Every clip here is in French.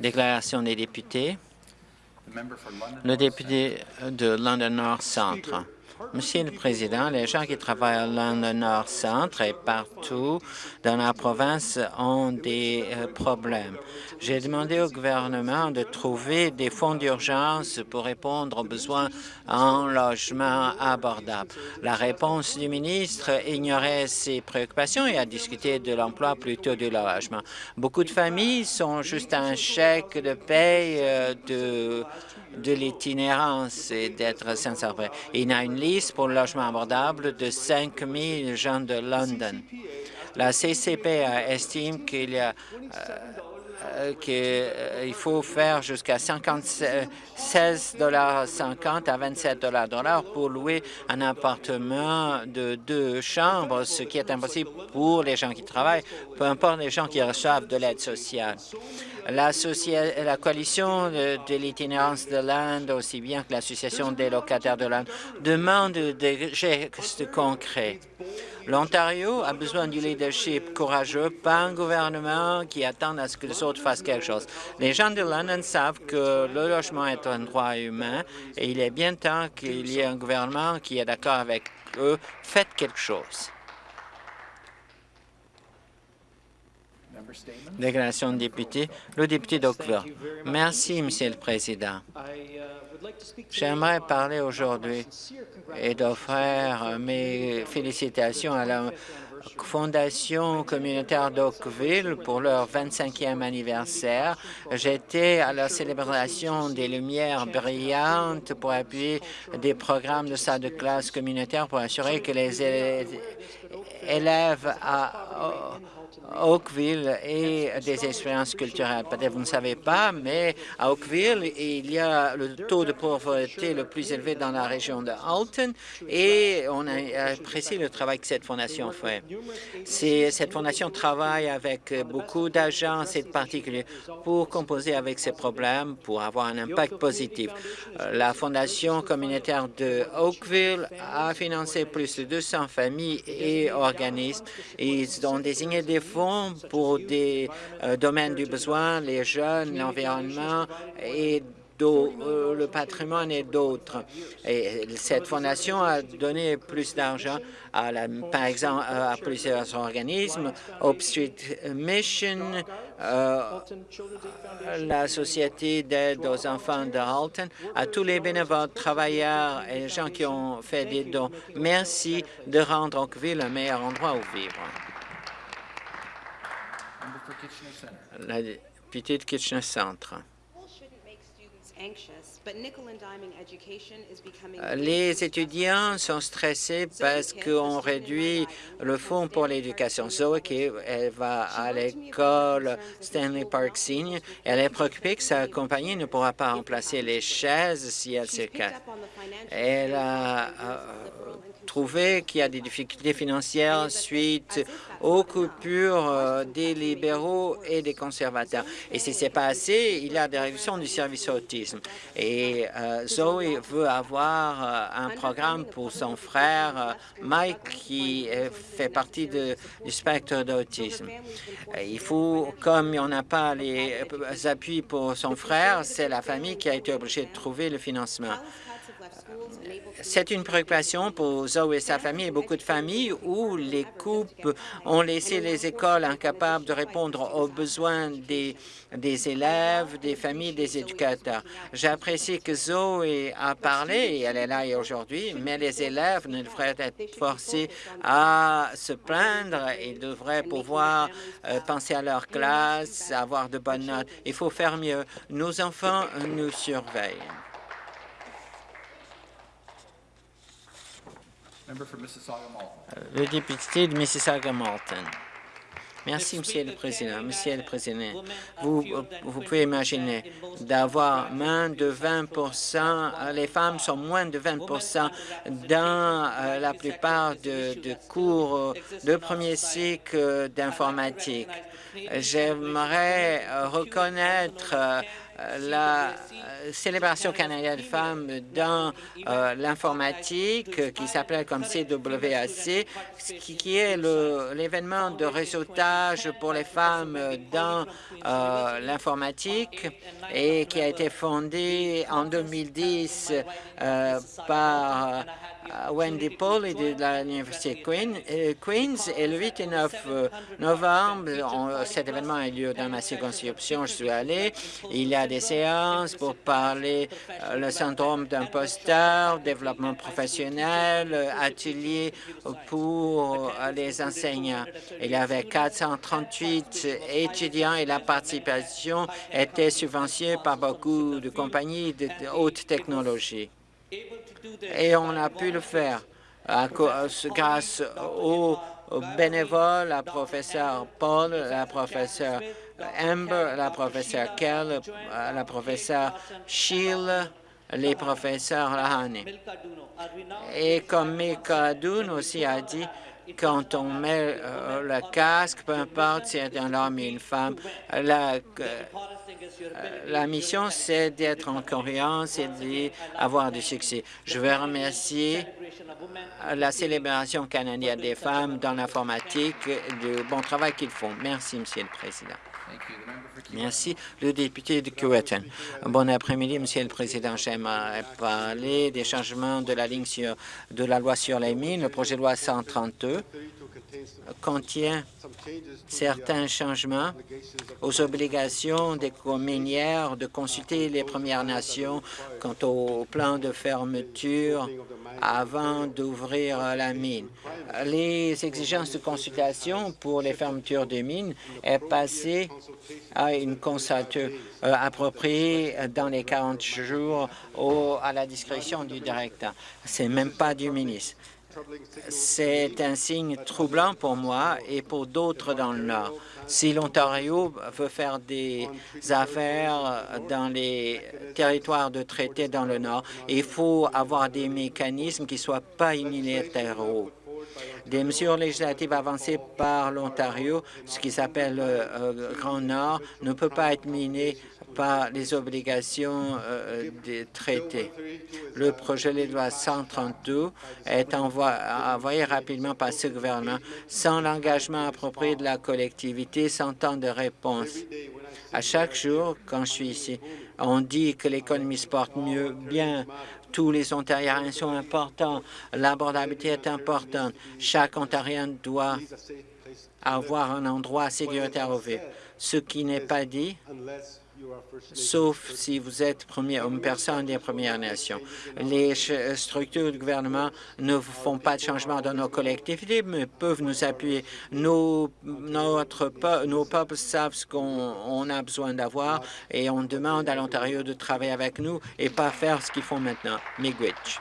Déclaration des députés. Le député de London North Centre. Monsieur le Président, les gens qui travaillent à London North Centre et partout dans la province ont des euh, problèmes. J'ai demandé au gouvernement de trouver des fonds d'urgence pour répondre aux besoins en logement abordable. La réponse du ministre ignorait ces préoccupations et a discuté de l'emploi plutôt du logement. Beaucoup de familles sont juste un chèque de paye euh, de de l'itinérance et d'être abri. Il a une liste pour le logement abordable de 5 000 gens de London. La CCP estime qu'il y a euh, qu'il euh, faut faire jusqu'à 16 dollars 50 à 27 dollars pour louer un appartement de deux chambres, ce qui est impossible pour les gens qui travaillent, peu importe les gens qui reçoivent de l'aide sociale. La, coalition de, l'itinérance de l'Inde, aussi bien que l'Association des locataires de l'Inde, demandent des gestes concrets. L'Ontario a besoin du leadership courageux, pas un gouvernement qui attend à ce que les autres fassent quelque chose. Les gens de London savent que le logement est un droit humain et il est bien temps qu'il y ait un gouvernement qui est d'accord avec eux. Faites quelque chose. Déclaration de député. Le député d'Oakville. Merci, Monsieur le Président. J'aimerais parler aujourd'hui et d'offrir mes félicitations à la Fondation communautaire d'Oakville pour leur 25e anniversaire. J'étais à la célébration des Lumières brillantes pour appuyer des programmes de salle de classe communautaire pour assurer que les élèves Oakville et des expériences culturelles. Peut-être vous ne savez pas, mais à Oakville, il y a le taux de pauvreté le plus élevé dans la région de Alton et on apprécie le travail que cette fondation fait. Cette fondation travaille avec beaucoup d'agences et de particuliers pour composer avec ces problèmes, pour avoir un impact positif. La fondation communautaire de Oakville a financé plus de 200 familles et organismes. Ils ont désigné des fonds pour des euh, domaines du besoin, les jeunes, l'environnement et euh, le patrimoine et d'autres. Et cette fondation a donné plus d'argent, par exemple, à plusieurs organismes, Hope Street Mission, euh, la Société d'aide aux enfants de Halton, à tous les bénévoles, travailleurs et gens qui ont fait des dons. Merci de rendre Oakville un meilleur endroit où vivre. La de Kitchener Centre. Les étudiants sont stressés parce qu'on réduit le fonds pour l'éducation. Zoe, qui elle va à l'école Stanley Park Senior, elle est préoccupée que sa compagnie ne pourra pas remplacer les chaises si elle se casse. Elle a euh, trouvé qu'il y a des difficultés financières suite aux coupures euh, des libéraux et des conservateurs. Et si c'est pas assez, il y a des réductions du service autisme. Et euh, Zoe veut avoir euh, un programme pour son frère Mike qui fait partie du spectre d'autisme. Il faut, comme il n'y en a pas les appuis pour son frère, c'est la famille qui a été obligée de trouver le financement. C'est une préoccupation pour Zoe et sa famille et beaucoup de familles où les coupes ont laissé les écoles incapables de répondre aux besoins des, des élèves, des familles, des éducateurs. J'apprécie que Zoe a parlé, et elle est là aujourd'hui, mais les élèves ne devraient être forcés à se plaindre. Ils devraient pouvoir euh, penser à leur classe, avoir de bonnes notes. Il faut faire mieux. Nos enfants nous surveillent. Le député de Mississauga-Malton. Merci, Monsieur le Président. Monsieur le Président, vous, vous pouvez imaginer d'avoir moins de 20% les femmes sont moins de 20% dans euh, la plupart de, de cours de premier cycle d'informatique. J'aimerais reconnaître la célébration canadienne femmes dans l'informatique qui s'appelle comme CWAC, qui est l'événement de réseautage pour les femmes dans l'informatique et qui a été fondé en 2010 par Wendy Paul de l'Université Queens. Et le 8 et 9 novembre, cet événement a lieu dans ma circonscription. Je suis allé. Il y a des séances pour parler le syndrome d'imposteur, développement professionnel, ateliers pour les enseignants. Il y avait 438 étudiants et la participation était subventionnée par beaucoup de compagnies de haute technologie. Et on a pu le faire grâce aux bénévoles, la professeure Paul, la professeure Amber, la professeure Kell, la professeure Sheila, les professeurs Lahane. Et comme Mika Doon aussi a dit, quand on met le casque, peu importe si c'est un homme ou une femme, la, la mission, c'est d'être en cohérence et d'avoir du succès. Je veux remercier la célébration canadienne des femmes dans l'informatique du bon travail qu'ils font. Merci, Monsieur le Président. Merci. Le député de Cowetton. Bon après-midi, Monsieur le Président. J'aimerais parler des changements de la loi sur les mines. Le projet de loi 132 contient certains changements aux obligations des minières de consulter les Premières Nations quant au plan de fermeture avant d'ouvrir la mine. Les exigences de consultation pour les fermetures de mines est passé à une consultation euh, appropriée dans les 40 jours à la discrétion du directeur. C'est même pas du ministre. C'est un signe troublant pour moi et pour d'autres dans le Nord. Si l'Ontario veut faire des affaires dans les territoires de traité dans le Nord, il faut avoir des mécanismes qui ne soient pas unilatéraux. Des mesures législatives avancées par l'Ontario, ce qui s'appelle le euh, Grand Nord, ne peut pas être miné par les obligations euh, des traités. Le projet de loi 132 est envoyé rapidement par ce gouvernement sans l'engagement approprié de la collectivité, sans temps de réponse. À chaque jour, quand je suis ici, on dit que l'économie se porte mieux, bien, tous les Ontariens sont importants, l'abordabilité est importante. Chaque Ontarien doit avoir un endroit sécuritaire au vivre. Ce qui n'est pas dit, sauf si vous êtes une personne des Premières Nations. Les structures du gouvernement ne font pas de changement dans nos collectivités, mais peuvent nous appuyer. Nos, nos peuples savent ce qu'on a besoin d'avoir et on demande à l'Ontario de travailler avec nous et pas faire ce qu'ils font maintenant. Miigwech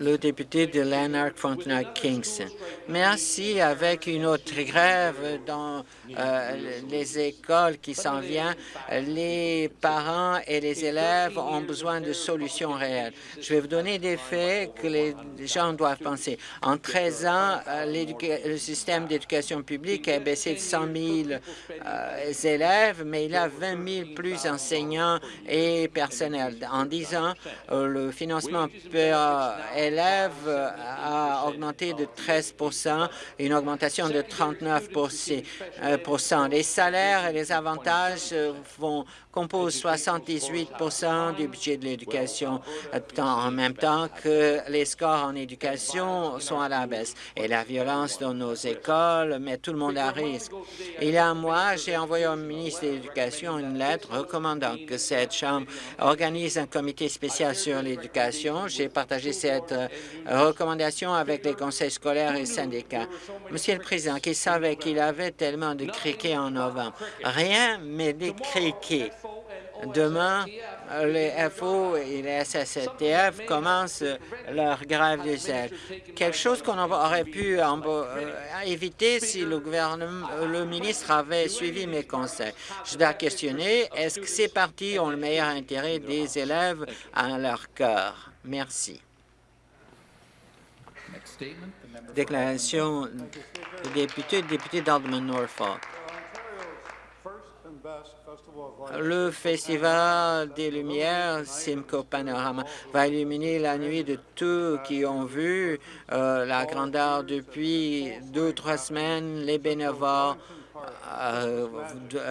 le député de Lanark Frontenac Kingston. Merci. Avec une autre grève dans euh, les écoles qui s'en vient, les parents et les élèves ont besoin de solutions réelles. Je vais vous donner des faits que les gens doivent penser. En 13 ans, euh, le système d'éducation publique a baissé de 100 000 euh, élèves, mais il a 20 000 plus enseignants et personnels. En 10 ans, le financement per élève a augmenté de 13% une augmentation de 39 Les salaires et les avantages vont compose 78% du budget de l'éducation, en même temps que les scores en éducation sont à la baisse. Et la violence dans nos écoles met tout le monde à risque. Il y a un mois, j'ai envoyé au ministre de l'Éducation une lettre recommandant que cette Chambre organise un comité spécial sur J'ai partagé cette euh, recommandation avec les conseils scolaires et syndicats. Monsieur le Président, qui savait qu'il avait tellement de criquets en novembre? Rien, mais des criquets. Demain, les FO et les SSTF commencent leur grève du sel. Quelque chose qu'on aurait pu euh, éviter si le gouvernement, le ministre avait suivi mes conseils. Je dois questionner, est-ce que ces partis ont le meilleur intérêt des élèves à leur cœur? Merci. Déclaration du député, député d'Alderman Norfolk. Le Festival des Lumières Simcoe Panorama va illuminer la nuit de tous qui ont vu euh, la grandeur depuis deux ou trois semaines. Les bénévoles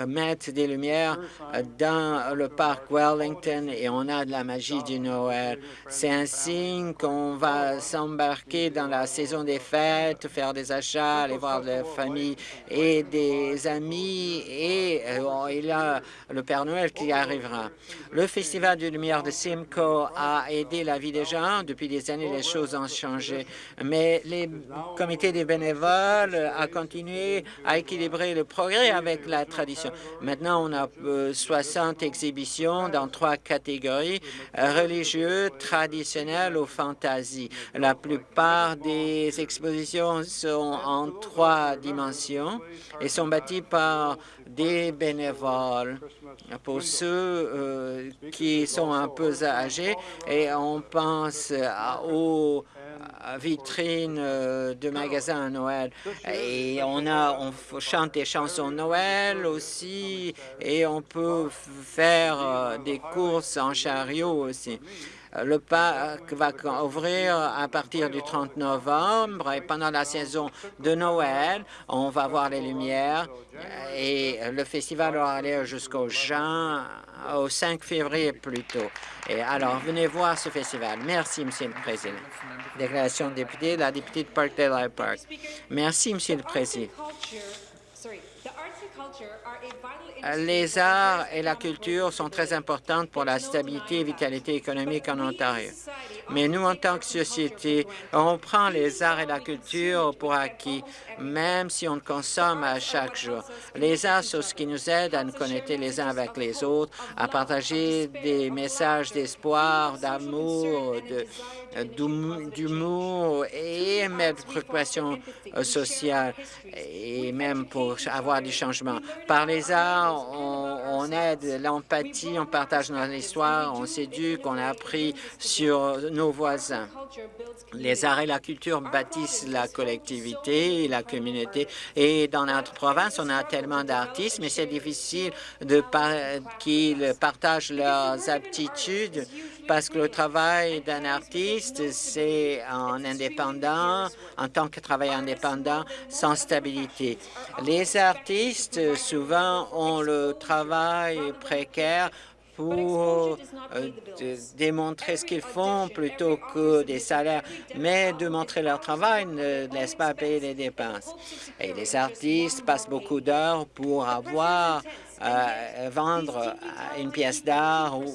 mettre des lumières dans le parc Wellington et on a de la magie du Noël. C'est un signe qu'on va s'embarquer dans la saison des fêtes, faire des achats, aller voir la famille et des amis et euh, il y a le Père Noël qui arrivera. Le Festival de lumière de Simcoe a aidé la vie des gens. Depuis des années, les choses ont changé, mais les comités des bénévoles a continué à équilibrer le progrès avec la tradition. Maintenant, on a 60 euh, exhibitions dans trois catégories, religieux, traditionnelles ou fantasy. La plupart des expositions sont en trois dimensions et sont bâties par des bénévoles. Pour ceux euh, qui sont un peu âgés, et on pense aux vitrines euh, de magasins à Noël. Et on a, on chante des chansons Noël aussi, et on peut faire euh, des courses en chariot aussi. Le parc va ouvrir à partir du 30 novembre et pendant la saison de Noël, on va voir les lumières et le festival aura lieu jusqu'au juin, au 5 février plus tôt. Et alors, venez voir ce festival. Merci, Monsieur le Président. Déclaration de député, la députée de Parkdale Park. Merci, Monsieur le Président. Les arts et la culture sont très importantes pour la stabilité et vitalité économique en Ontario. Mais nous, en tant que société, on prend les arts et la culture pour acquis, même si on consomme à chaque jour. Les arts sont ce qui nous aide à nous connecter les uns avec les autres, à partager des messages d'espoir, d'amour, d'humour et même de préoccupation euh, sociale et même pour avoir du changement. Par les arts, on, aide l'empathie, on partage notre histoire, on s'éduque, on a appris sur nos voisins. Les arts et la culture bâtissent la collectivité et la communauté. Et dans notre province, on a tellement d'artistes, mais c'est difficile de qu'ils partagent leurs aptitudes parce que le travail d'un artiste, c'est en indépendant, en tant que travail indépendant, sans stabilité. Les artistes, souvent, ont le travail précaire pour euh, démontrer ce qu'ils font plutôt que des salaires, mais de montrer leur travail ne laisse pas payer les dépenses. Et les artistes passent beaucoup d'heures pour avoir vendre une pièce d'art ou,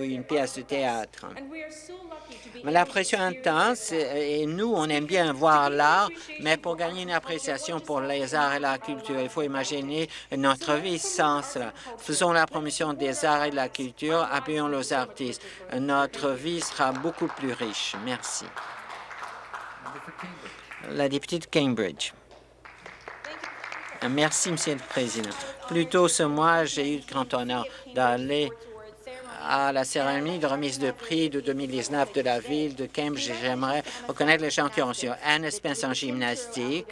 une pièce de théâtre. La pression intense, et nous, on aime bien voir l'art, mais pour gagner une appréciation pour les arts et la culture, il faut imaginer notre vie sans cela. Faisons la promotion des arts et de la culture, appuyons les artistes. Notre vie sera beaucoup plus riche. Merci. La députée de Cambridge. Merci, Monsieur le Président. Plus tôt ce mois, j'ai eu le grand honneur d'aller à la cérémonie de remise de prix de 2019 de la ville de Cambridge. J'aimerais reconnaître les gens qui ont reçu Anne Spence en gymnastique,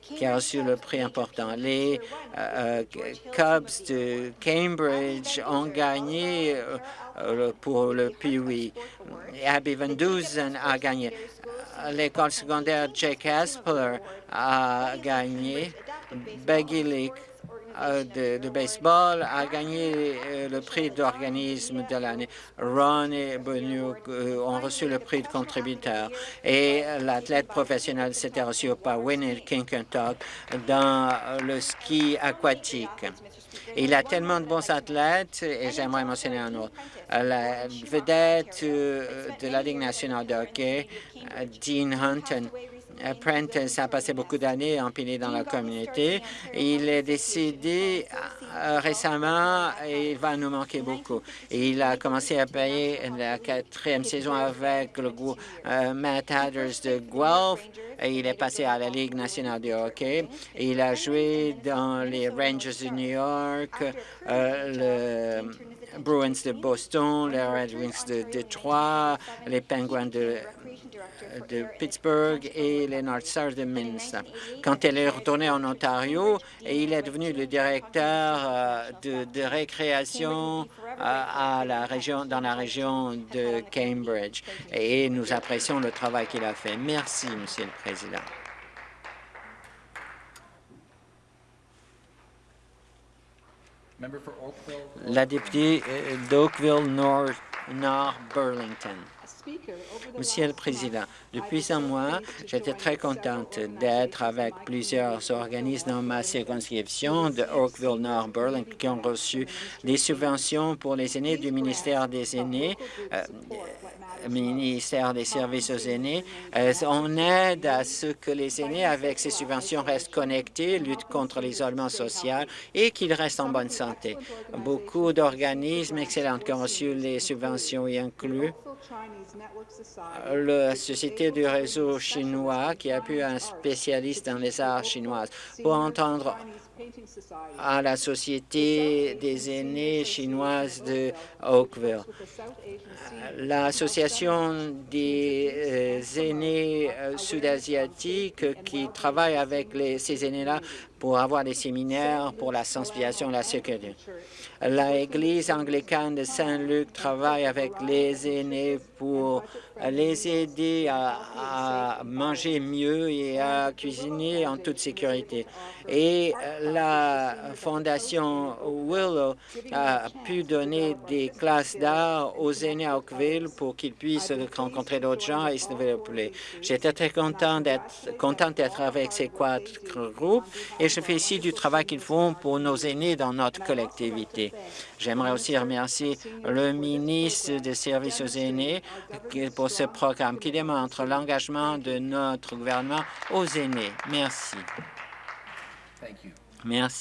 qui a reçu le prix important. Les euh, Cubs de Cambridge ont gagné euh, pour le Pee-Wee. Abby Van Dusen a gagné. L'école secondaire Jake Aspeler a gagné. Beggy Lake euh, de, baseball a gagné euh, le prix d'organisme de l'année. Ron et Benoît euh, ont reçu le prix de contributeur. Et l'athlète professionnel s'était reçu par Winnie Kinkentuck dans le ski aquatique. Il a tellement de bons athlètes et j'aimerais mentionner un autre. La vedette de la Ligue nationale de hockey, Dean Hunton, Prentice a passé beaucoup d'années empilé dans la communauté. Il est décédé euh, récemment et il va nous manquer beaucoup. il a commencé à payer la quatrième saison avec le euh, Matt Hatters de Guelph. Et il est passé à la Ligue nationale de hockey. il a joué dans les Rangers de New York, euh, Bruins de Boston, les Red Wings de Détroit, les Penguins de, Pittsburgh et les North Stars de Minnesota. Quand elle est retournée en Ontario, il est devenu le directeur euh, de, de récréation euh, à la région, dans la région de Cambridge. Et nous apprécions le travail qu'il a fait. Merci, Monsieur le Président. La députée euh, d'Oakville-Nord Burlington. Monsieur le Président, depuis un mois, j'étais très contente d'être avec plusieurs organismes dans ma circonscription de Oakville-Nord Burlington qui ont reçu des subventions pour les aînés du ministère des aînés euh, ministère des services aux aînés. Euh, on aide à ce que les aînés, avec ces subventions, restent connectés, luttent contre l'isolement social et qu'ils restent en bonne santé. Beaucoup d'organismes excellents qui ont reçu les subventions y incluent la Société du réseau chinois qui a pu un spécialiste dans les arts chinoises pour entendre à la Société des aînés chinoises de Oakville. L'Association des euh, aînés euh, sud-asiatiques qui travaille avec ces aînés-là pour avoir des séminaires pour la sensibilisation et la sécurité. L'Église anglicane de Saint-Luc travaille avec les aînés pour les aider à, manger mieux et à cuisiner en toute sécurité. Et la Fondation Willow a pu donner des classes d'art aux aînés à Oakville pour qu'ils puissent rencontrer d'autres gens et se développer. J'étais très content d'être avec ces quatre groupes et je fais ici du travail qu'ils font pour nos aînés dans notre collectivité. J'aimerais aussi remercier le ministre des Services aux aînés pour ce programme qui démontre l'engagement de notre gouvernement aux aînés. Merci. Merci.